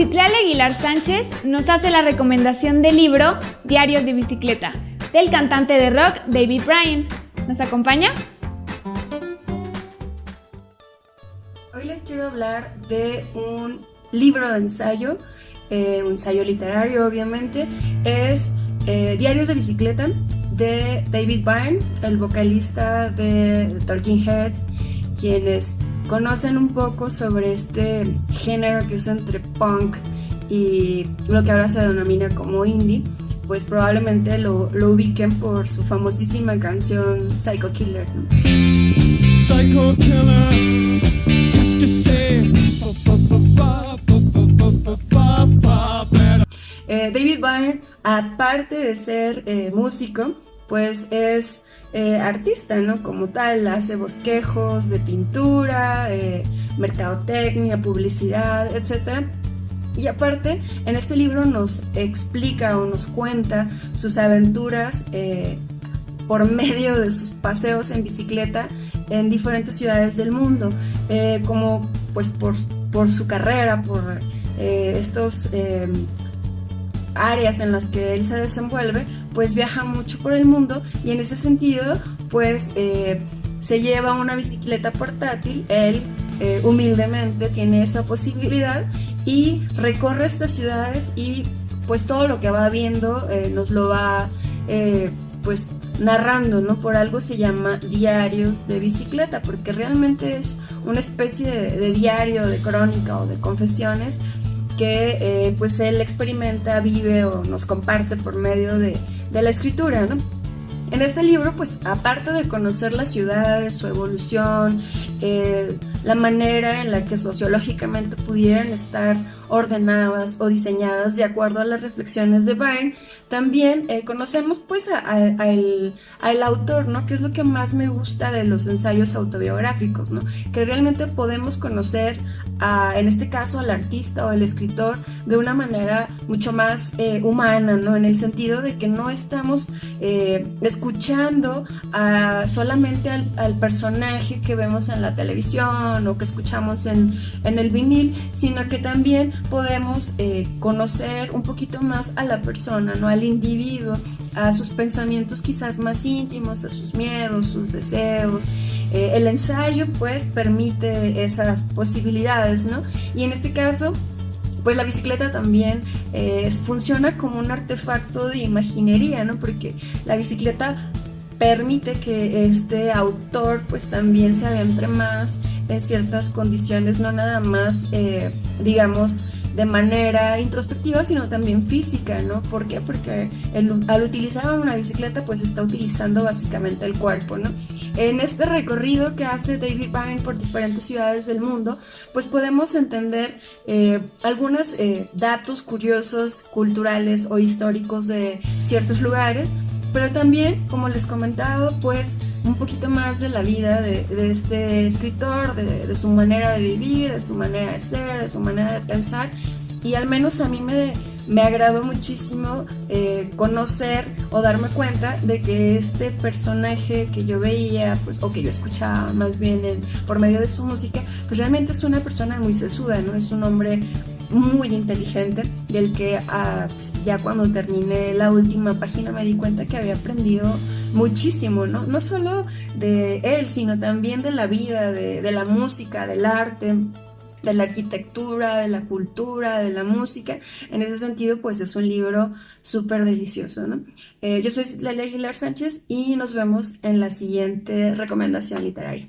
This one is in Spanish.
Aguilar Sánchez nos hace la recomendación del libro Diarios de Bicicleta, del cantante de rock David Bryan. ¿Nos acompaña? Hoy les quiero hablar de un libro de ensayo, eh, un ensayo literario obviamente, es eh, Diarios de Bicicleta de David Byrne, el vocalista de Talking Heads, quienes conocen un poco sobre este género que es entre punk y lo que ahora se denomina como indie, pues probablemente lo, lo ubiquen por su famosísima canción Psycho Killer. Psycho Killer, eh, David Byrne, aparte de ser eh, músico, pues es eh, artista, ¿no? Como tal, hace bosquejos de pintura, eh, mercadotecnia, publicidad, etc. Y aparte, en este libro nos explica o nos cuenta sus aventuras eh, por medio de sus paseos en bicicleta en diferentes ciudades del mundo, como pues por, por, su carrera, por estos áreas en las que él se desenvuelve, pues viaja mucho por el mundo y en ese sentido pues eh, se lleva una bicicleta portátil, él eh, humildemente tiene esa posibilidad y recorre estas ciudades y pues todo lo que va viendo eh, nos lo va pues narrando, ¿no? Por algo se llama diarios de bicicleta, porque realmente es una especie de, de diario, de crónica o de confesiones que eh, pues él experimenta, vive o nos comparte por medio de, de la escritura. En este libro, pues aparte de conocer las ciudades, su evolución, eh, la manera en la que sociológicamente pudieran estar ordenadas o diseñadas de acuerdo a las reflexiones de Byrne, también eh, conocemos pues al autor, ¿no? Que es lo que más me gusta de los ensayos autobiográficos, ¿no? Que realmente podemos conocer, a, en este caso, al artista o al escritor de una manera mucho más eh, humana, ¿no? En el sentido de que no estamos escuchando solamente al personaje que vemos en la televisión o que escuchamos en, en el vinil, sino que también podemos eh, conocer un poquito más a la persona, ¿no? al individuo, a sus pensamientos quizás más íntimos, a sus miedos, sus deseos. Eh, el ensayo pues permite esas posibilidades, ¿no? Y en este caso pues la bicicleta también eh, funciona como un artefacto de imaginería, ¿no? Porque la bicicleta permite que este autor pues también se adentre más en ciertas condiciones, no nada más, eh, digamos, de manera introspectiva, sino también física, ¿no? ¿Por qué? Porque al utilizar una bicicleta, pues está utilizando básicamente el cuerpo, ¿no? En este recorrido que hace David Byrne por diferentes ciudades del mundo, pues podemos entender eh, algunos eh, datos curiosos, culturales o históricos de ciertos lugares, pero también, como les comentaba, pues un poquito más de la vida de, este escritor, de, su manera de vivir, de su manera de ser, de su manera de pensar. Y al menos a mí me, me agradó muchísimo eh, conocer o darme cuenta de que este personaje que yo veía, pues, o que yo escuchaba más bien por medio de su música, pues realmente es una persona muy sesuda, ¿no? Es un hombre muy inteligente, del que ah, pues, ya cuando terminé la última página me di cuenta que había aprendido muchísimo, ¿no? No solo de él, sino también de la vida, de, la música, del arte, de la arquitectura, de la cultura, de la música. En ese sentido, pues es un libro súper delicioso, ¿no? Eh, yo soy Lelia Aguilar Sánchez y nos vemos en la siguiente recomendación literaria.